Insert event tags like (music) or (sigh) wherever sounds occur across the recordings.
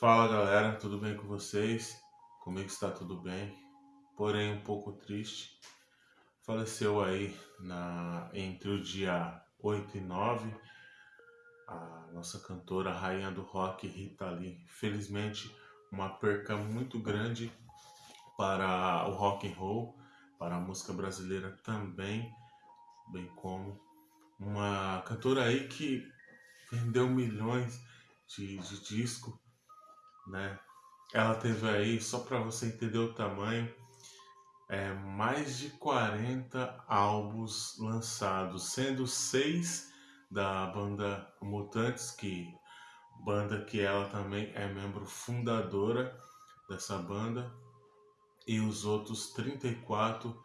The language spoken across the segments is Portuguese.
Fala galera, tudo bem com vocês? Comigo está tudo bem, porém um pouco triste. Faleceu aí na, entre o dia 8 e 9 a nossa cantora, rainha do rock, Rita Lee. Felizmente, uma perca muito grande para o rock and roll, para a música brasileira também, bem como uma cantora aí que vendeu milhões de, de disco né? Ela teve aí, só para você entender o tamanho, é, mais de 40 álbuns lançados, sendo seis da banda Mutantes, que banda que ela também é membro fundadora dessa banda, e os outros 34,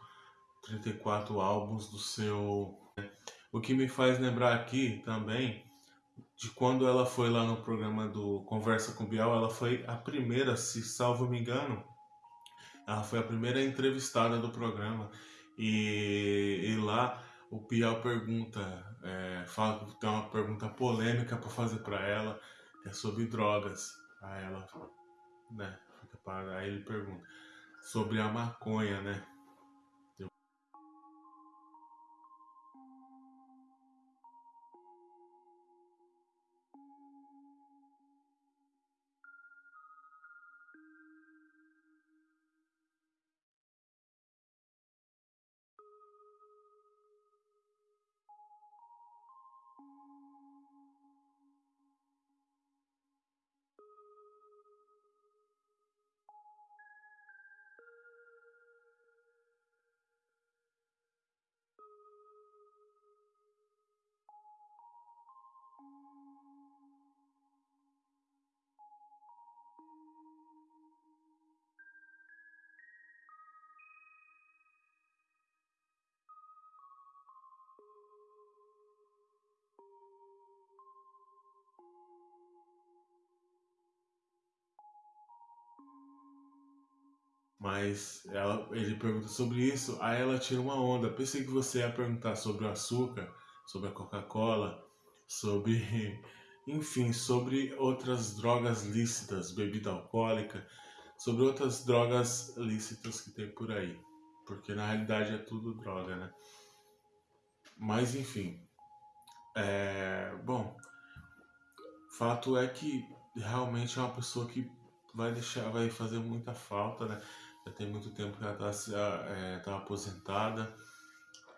34 álbuns do seu. Né? O que me faz lembrar aqui também de quando ela foi lá no programa do Conversa com Bial, ela foi a primeira, se salvo me engano, ela foi a primeira entrevistada do programa. E, e lá o Bial pergunta, é, fala, tem uma pergunta polêmica para fazer para ela, é sobre drogas. Aí ela, né, aí ele pergunta sobre a maconha, né? Mas ela, ele pergunta sobre isso, aí ela tira uma onda. Pensei que você ia perguntar sobre o açúcar, sobre a Coca-Cola, sobre, (laughs) enfim, sobre outras drogas lícitas, bebida alcoólica, sobre outras drogas lícitas que tem por aí. Porque na realidade é tudo droga, né? Mas enfim. É, bom, fato é que realmente é uma pessoa que vai deixar, vai fazer muita falta, né? Já tem muito tempo que ela está é, tá aposentada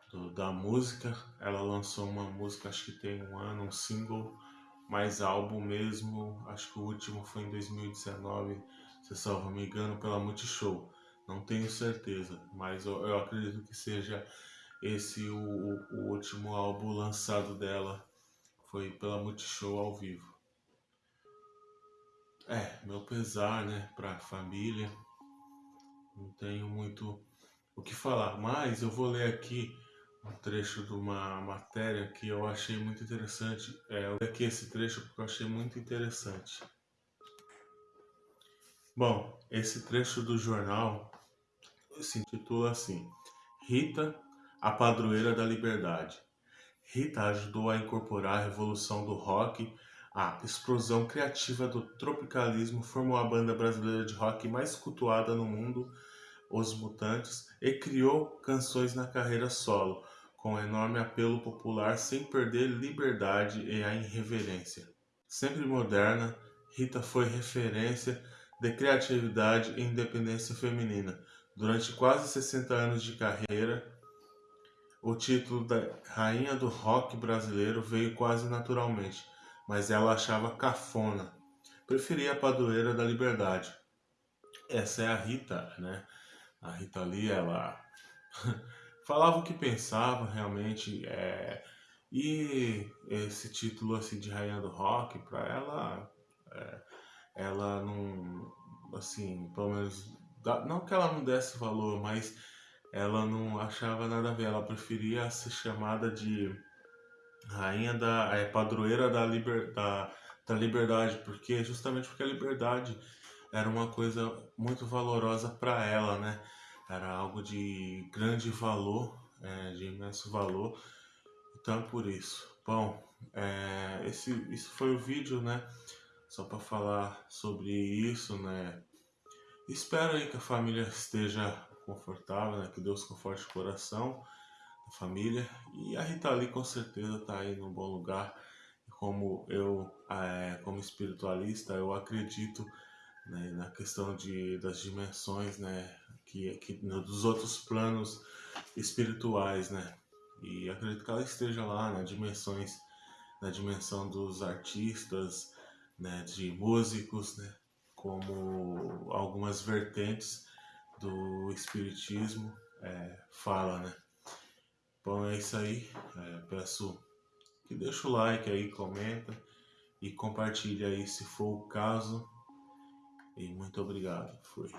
do, da música. Ela lançou uma música, acho que tem um ano, um single, mais álbum mesmo. Acho que o último foi em 2019, se salvo me engano, pela Multishow. Não tenho certeza, mas eu, eu acredito que seja esse o, o, último álbum lançado dela. Foi pela Multishow ao vivo. É, meu pesar, né, pra família não tenho muito o que falar, mas eu vou ler aqui um trecho de uma matéria que eu achei muito interessante. É, eu ler aqui esse trecho porque eu achei muito interessante. Bom, esse trecho do jornal se intitula assim: Rita, a padroeira da liberdade. Rita ajudou a incorporar a revolução do rock, a explosão criativa do tropicalismo, formou a banda brasileira de rock mais cultuada no mundo os Mutantes e criou canções na carreira solo, com enorme apelo popular sem perder liberdade e a irreverência. Sempre moderna, Rita foi referência de criatividade e independência feminina. Durante quase 60 anos de carreira, o título da Rainha do Rock brasileiro veio quase naturalmente, mas ela achava cafona. Preferia a padroeira da liberdade. Essa é a Rita, né? A Rita Lee, ela (laughs) falava o que pensava realmente. É, e esse título assim de rainha do rock, para ela, é, ela não, assim, pelo menos, não que ela não desse valor, mas ela não achava nada a ver. Ela preferia ser chamada de rainha da é, padroeira da, liber, da, da liberdade, porque justamente porque a liberdade era uma coisa muito valorosa para ela, né? Era algo de grande valor, é, de imenso valor. Então, por isso. Bom, é, esse, isso foi o vídeo, né? só para falar sobre isso, né? Espero aí que a família esteja confortável, né? Que Deus conforte o coração da família. E a Rita Lee com certeza está aí no bom lugar. Como eu, é, como espiritualista, eu acredito né, na questão de, das dimensões, né? Que, que dos outros planos espirituais, né? E acredito que ela esteja lá nas dimensões, na dimensão dos artistas, né, de músicos, né, como algumas vertentes do espiritismo é, fala, né. Bom, é isso aí. É, peço que deixe o like aí, comenta e compartilhe aí se for o caso. E muito obrigado. Fui.